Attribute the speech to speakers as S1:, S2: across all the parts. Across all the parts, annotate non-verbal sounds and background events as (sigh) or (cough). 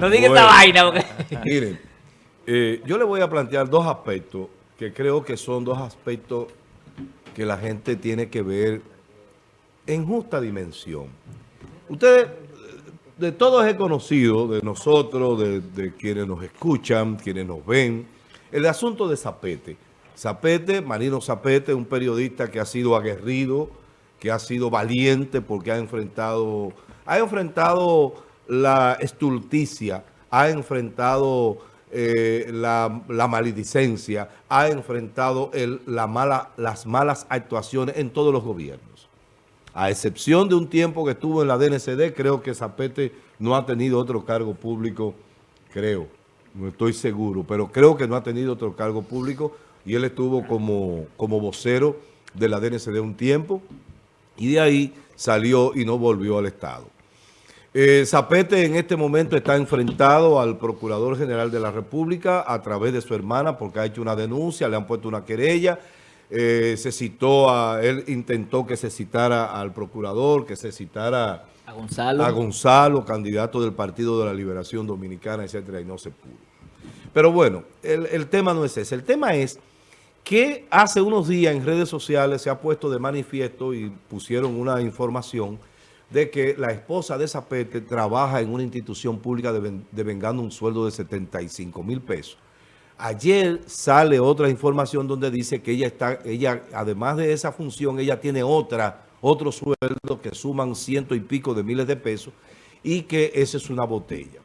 S1: No diga esta vaina. Porque... (laughs)
S2: Miren, eh, yo le voy a plantear dos aspectos que creo que son dos aspectos que la gente tiene que ver en justa dimensión. Ustedes, de todos he conocido, de nosotros, de, de quienes nos escuchan, quienes nos ven, el asunto de Zapete. Zapete, Marino Zapete, un periodista que ha sido aguerrido, que ha sido valiente porque ha enfrentado, ha enfrentado la estulticia, ha enfrentado eh, la, maledicencia, ha enfrentado las malas actuaciones en todos los gobiernos. A excepción de un tiempo que estuvo en la DNCD, creo que Zapete no ha tenido otro cargo público, creo, no estoy seguro, pero creo que no ha tenido otro cargo público y él estuvo como, como vocero de la DNCD un tiempo y de ahí salió y no volvió al Estado. Eh, Zapete en este momento está enfrentado al Procurador General de la República a través de su hermana porque ha hecho una denuncia, le han puesto una querella, eh, se citó a, él intentó que se citara al Procurador, que se citara
S1: a Gonzalo,
S2: a Gonzalo candidato del Partido de la Liberación Dominicana, etcétera, y no se pudo. Pero bueno, el, el tema no es ese, el tema es que hace unos días en redes sociales se ha puesto de manifiesto y pusieron una información de que la esposa de Zapete trabaja en una institución pública devengando un sueldo de 75 mil pesos. Ayer sale otra información donde dice que ella está, ella, además de esa función, ella tiene otra, otro sueldo que suman ciento y pico de miles de pesos y que esa es una botella.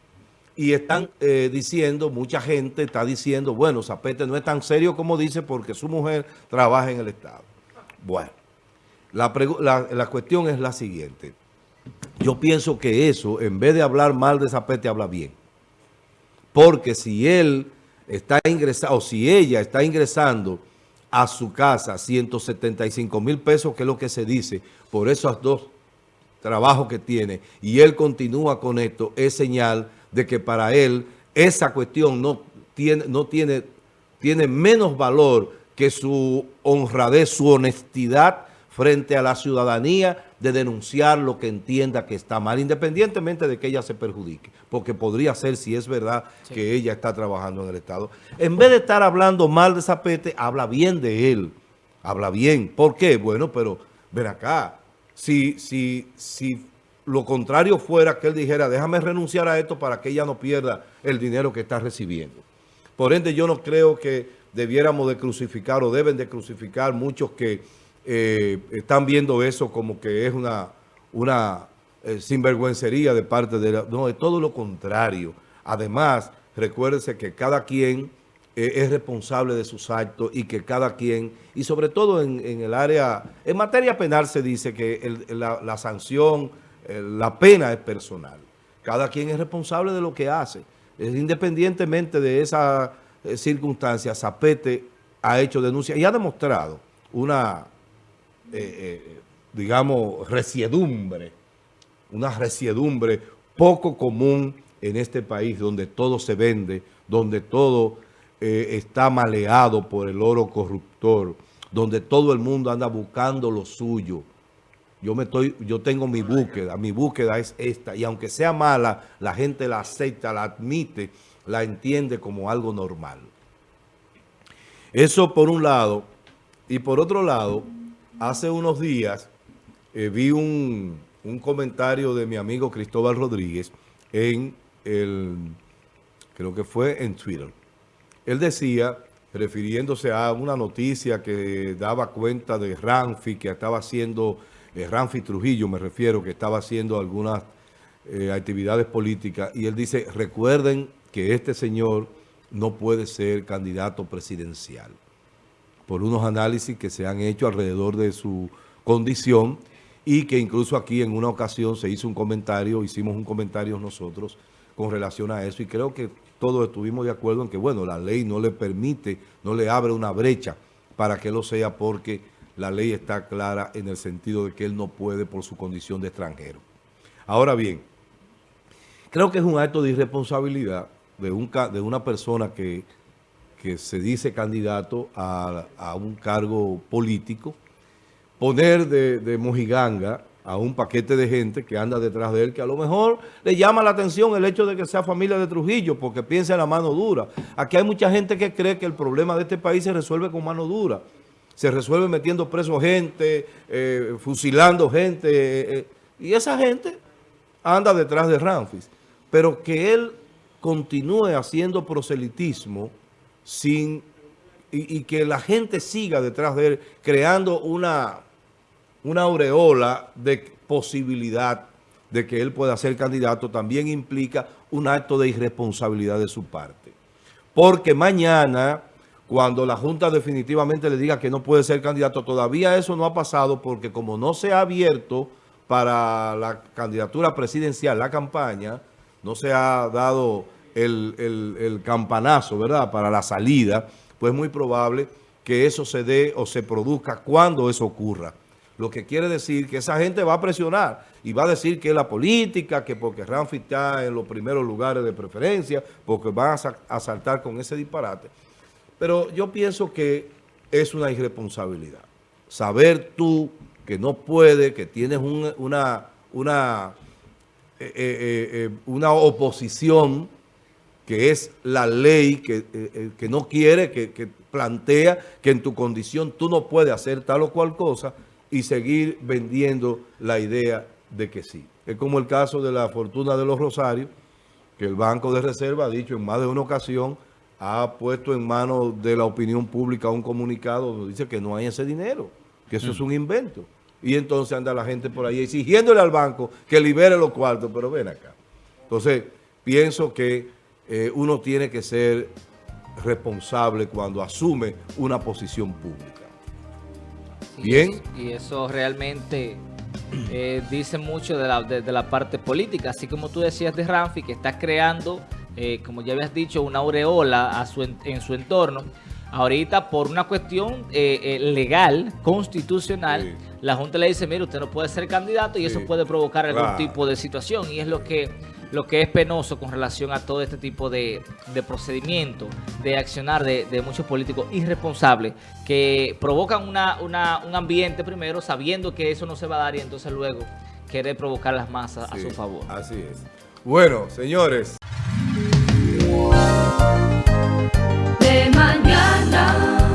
S2: Y están eh, diciendo, mucha gente está diciendo, bueno, Zapete no es tan serio como dice porque su mujer trabaja en el Estado. Bueno, la, la, la cuestión es la siguiente. Yo pienso que eso, en vez de hablar mal de Zapete, habla bien. Porque si él está ingresando, o si ella está ingresando a su casa 175 mil pesos, que es lo que se dice, por esos dos trabajos que tiene, y él continúa con esto, es señal de que para él esa cuestión no tiene, no tiene, tiene menos valor que su honradez, su honestidad frente a la ciudadanía de denunciar lo que entienda que está mal, independientemente de que ella se perjudique, porque podría ser, si es verdad, sí. que ella está trabajando en el Estado. En vez de estar hablando mal de Zapete, habla bien de él, habla bien. ¿Por qué? Bueno, pero ven acá, si, si, si lo contrario fuera que él dijera, déjame renunciar a esto para que ella no pierda el dinero que está recibiendo. Por ende, yo no creo que debiéramos de crucificar o deben de crucificar muchos que eh, están viendo eso como que es una, una eh, sinvergüencería de parte de la... No, es todo lo contrario. Además, recuérdese que cada quien eh, es responsable de sus actos y que cada quien, y sobre todo en, en el área, en materia penal se dice que el, la, la sanción eh, la pena es personal. Cada quien es responsable de lo que hace. Independientemente de esa circunstancia, Zapete ha hecho denuncia y ha demostrado una, eh, eh, digamos, resiedumbre, una resiedumbre poco común en este país donde todo se vende, donde todo eh, está maleado por el oro corruptor, donde todo el mundo anda buscando lo suyo, yo, me estoy, yo tengo mi búsqueda, mi búsqueda es esta, y aunque sea mala, la gente la acepta, la admite, la entiende como algo normal. Eso por un lado, y por otro lado, hace unos días eh, vi un, un, comentario de mi amigo Cristóbal Rodríguez en el, creo que fue en Twitter. Él decía, refiriéndose a una noticia que daba cuenta de Ranfi, que estaba haciendo eh, Ramfi Trujillo, me refiero, que estaba haciendo algunas eh, actividades políticas, y él dice, recuerden que este señor no puede ser candidato presidencial, por unos análisis que se han hecho alrededor de su condición, y que incluso aquí en una ocasión se hizo un comentario, hicimos un comentario nosotros con relación a eso, y creo que todos estuvimos de acuerdo en que, bueno, la ley no le permite, no le abre una brecha para que lo sea, porque la ley está clara en el sentido de que él no puede por su condición de extranjero. Ahora bien, creo que es un acto de irresponsabilidad de, un, de una persona que, que se dice candidato a, un cargo político, poner de, de mojiganga a un paquete de gente que anda detrás de él, que a lo mejor le llama la atención el hecho de que sea familia de Trujillo, porque piensa en la mano dura. Aquí hay mucha gente que cree que el problema de este país se resuelve con mano dura. Se resuelve metiendo preso gente, eh, fusilando gente, eh, eh, y esa gente anda detrás de Ramfis. Pero que él continúe haciendo proselitismo sin y que la gente siga detrás de él, creando una una aureola de posibilidad de que él pueda ser candidato también implica un acto de irresponsabilidad de su parte. Porque mañana, cuando la Junta definitivamente le diga que no puede ser candidato, todavía eso no ha pasado porque como no se ha abierto para la candidatura presidencial, la campaña, no se ha dado el, campanazo, ¿verdad?, para la salida, pues es muy probable que eso se dé o se produzca cuando eso ocurra. Lo que quiere decir que esa gente va a presionar y va a decir que la política, que porque Ramfi está en los primeros lugares de preferencia, porque van a, saltar con ese disparate. Pero yo pienso que es una irresponsabilidad. Saber tú que no puedes, que tienes eh, eh, eh, una oposición que es la ley que, que no quiere, que, que plantea que en tu condición tú no puedes hacer tal o cual cosa, y seguir vendiendo la idea de que sí. Es como el caso de la fortuna de los Rosarios, que el Banco de Reserva ha dicho en más de una ocasión, ha puesto en manos de la opinión pública un comunicado donde dice que no hay ese dinero, que eso es un invento. Y entonces anda la gente por ahí exigiéndole al banco que libere los cuartos, pero ven acá. Entonces, pienso que eh, uno tiene que ser responsable cuando asume una posición pública. Bien.
S1: Y eso, realmente eh, dice mucho de la, de, la, parte política. Así como tú decías de Ramfi, que está creando, eh, como ya habías dicho, una aureola a su, en su entorno. Ahorita, por una cuestión eh, legal, constitucional, la Junta le dice, mire, usted no puede ser candidato y eso puede provocar algún tipo de situación. Y es lo que lo que es penoso con relación a todo este tipo de, de procedimiento, de accionar de, muchos políticos irresponsables que provocan una, un ambiente primero sabiendo que eso no se va a dar y entonces luego querer provocar las masas a su favor.
S2: Así es. Bueno, señores.
S3: De mañana.